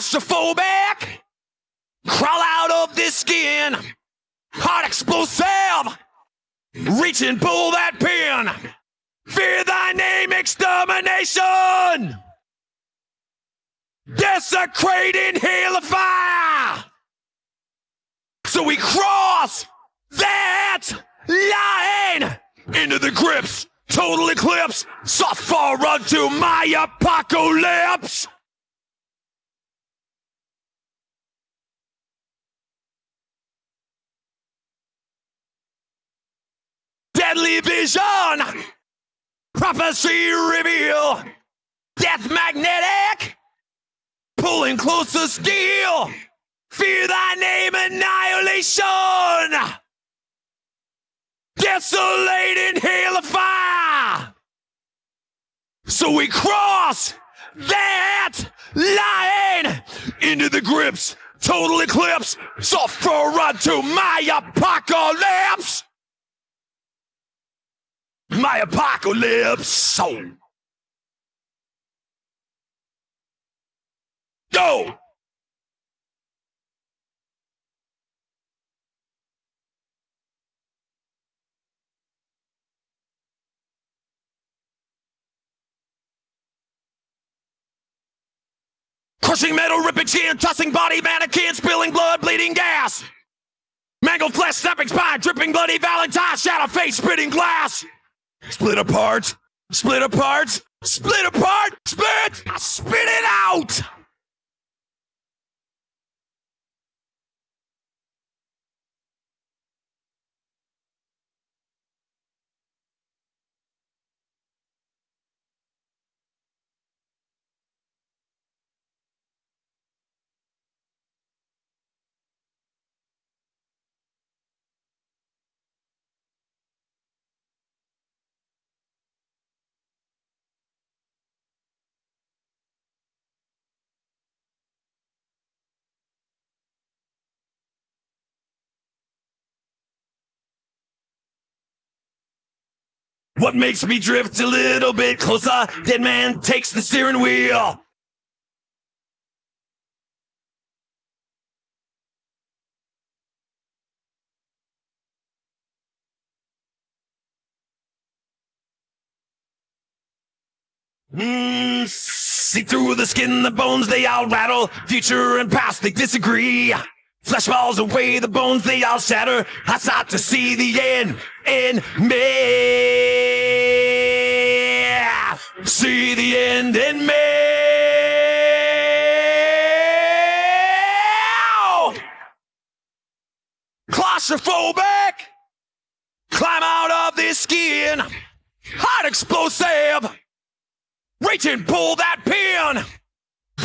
claustrophobic. Crawl out of this skin. Heart explosive. Reach and pull that pin. Fear thy name, extermination. Desecrating hail of fire. So we cross that line into the grips. Total eclipse. Suffer unto my apocalypse. Deadly vision. Prophecy reveal. Death magnetic. Pulling closer steel. Fear thy name, annihilation. Desolating hail of fire. So we cross that line into the grips. Total eclipse. Suffer unto my apocalypse. My apocalypse. So. Go! Crushing metal, ripping skin, tossing body, mannequin, spilling blood, bleeding gas. Mangled flesh, snapping spine, dripping bloody valentine, shadow face, spitting glass. Split apart, split apart, split apart, spit, spit it out. What makes me drift a little bit closer? Dead man takes the steering wheel. Mm, see through the skin, the bones, they all rattle. Future and past, they disagree. Flesh falls away, the bones, they all shatter. I start to see the end in me. See the end in me. Claustrophobic. Climb out of this skin. Heart explosive. Reach and pull that pin.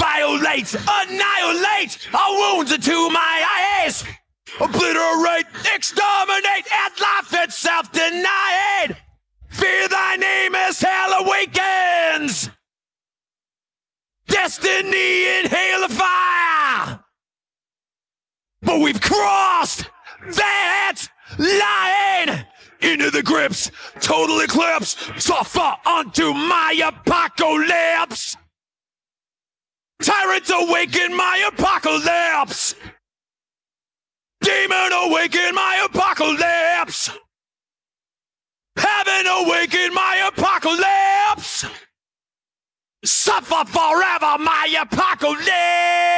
Violate, annihilate our wounds into my eyes. Obliterate, exterminate, and life itself denied. Fear thy name as hell awakens. Destiny in hail of fire. But we've crossed that line into the grips. Total eclipse. Suffer unto my apocalypse. Tyrants awaken my apocalypse. Demon awaken my apocalypse. Heaven awaken my apocalypse. Suffer forever my apocalypse.